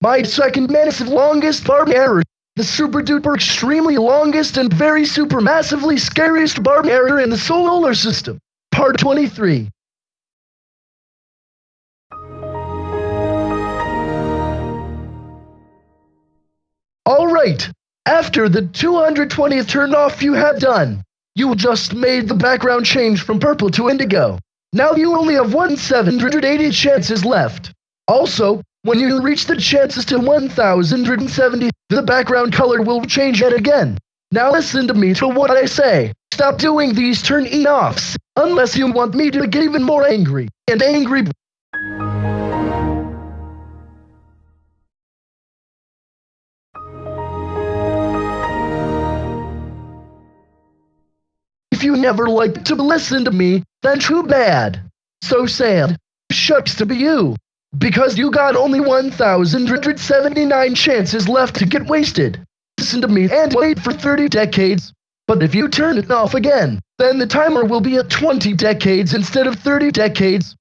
My second massive longest barb error. The super duper extremely longest and very super massively scariest barb error in the solar system. Part 23. Alright, after the 220th turn off you have done, you just made the background change from purple to indigo. Now you only have 1 780 chances left. Also, when you reach the chances to 1070, the background color will change yet again. Now listen to me to what I say. Stop doing these turn-offs, unless you want me to get even more angry. And angry If you never liked to listen to me, then too bad. So sad. Shucks to be you. Because you got only 1,179 chances left to get wasted. Listen to me and wait for 30 decades. But if you turn it off again, then the timer will be at 20 decades instead of 30 decades.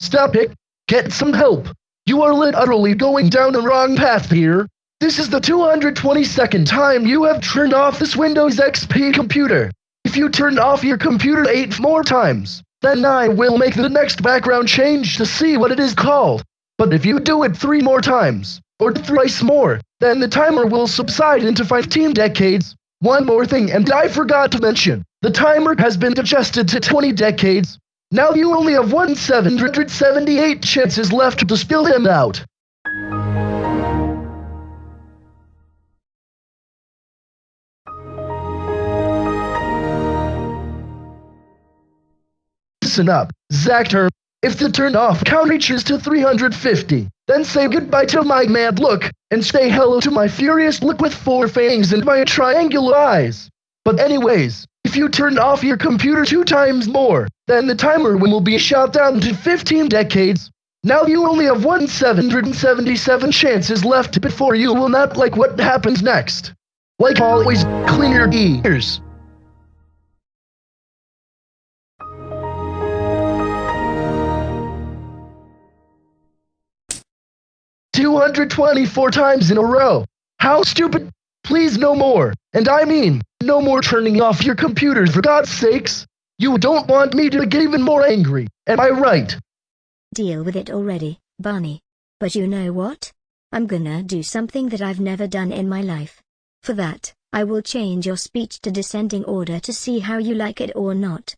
Stop it. Get some help. You are literally going down the wrong path here. This is the 222nd time you have turned off this Windows XP computer. If you turn off your computer eight more times, then I will make the next background change to see what it is called. But if you do it three more times, or thrice more, then the timer will subside into 15 decades. One more thing, and I forgot to mention, the timer has been adjusted to 20 decades, now you only have one 778 chances left to spill him out. Listen up, Zactor. If the turn off count reaches to 350, then say goodbye to my mad look, and say hello to my furious look with four fangs and my triangular eyes. But anyways, if you turn off your computer two times more, then the timer will be shot down to 15 decades. Now you only have 1 777 chances left before you will not like what happens next. Like always, clean your ears. Two hundred twenty-four times in a row. How stupid! Please no more. And I mean, no more turning off your computers for God's sakes. You don't want me to get even more angry, am I right? Deal with it already, Barney. But you know what? I'm gonna do something that I've never done in my life. For that, I will change your speech to descending order to see how you like it or not.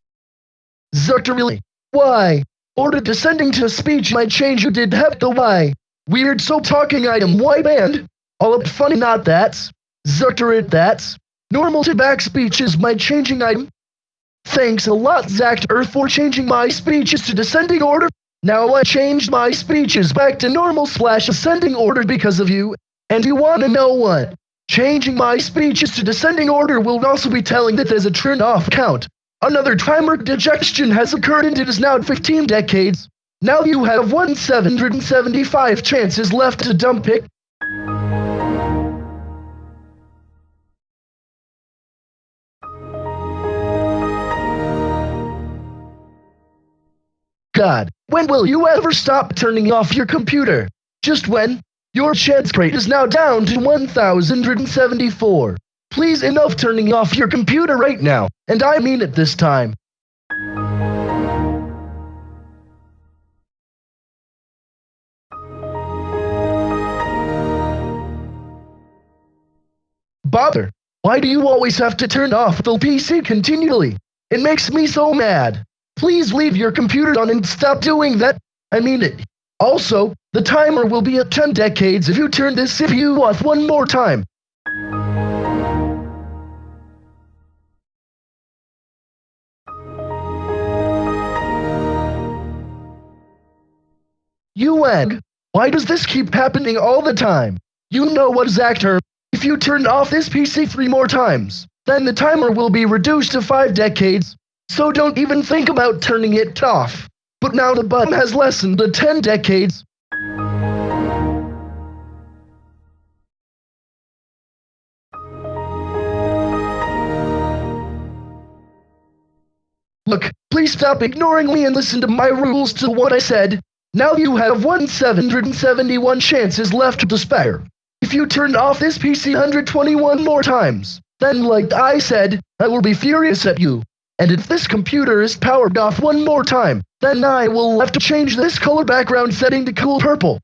Really? Why? Order descending to speech might change you did have the why. Weird so talking item why band? All up funny not that's. Zuckerit that's. Normal to back speech is my changing item. Thanks a lot, Zach Earth, for changing my speeches to descending order. Now I changed my speeches back to normal slash ascending order because of you. And you wanna know what? Changing my speeches to descending order will also be telling that there's a turn off count. Another timer digestion has occurred and it is now 15 decades. Now you have 1 775 chances left to dump it. God, when will you ever stop turning off your computer? Just when? Your chance rate is now down to 1,074. Please enough turning off your computer right now, and I mean it this time. Bother, why do you always have to turn off the PC continually? It makes me so mad. Please leave your computer on and stop doing that. I mean it. Also, the timer will be at 10 decades if you turn this CPU off one more time. You egg. Why does this keep happening all the time? You know what Zactor. If you turn off this PC three more times, then the timer will be reduced to five decades, so don't even think about turning it off. But now the button has lessened to 10 decades. Look, please stop ignoring me and listen to my rules to what I said. Now you have 1771 chances left to spare. If you turn off this PC 121 more times, then like I said, I will be furious at you. And if this computer is powered off one more time, then I will have to change this color background setting to cool purple.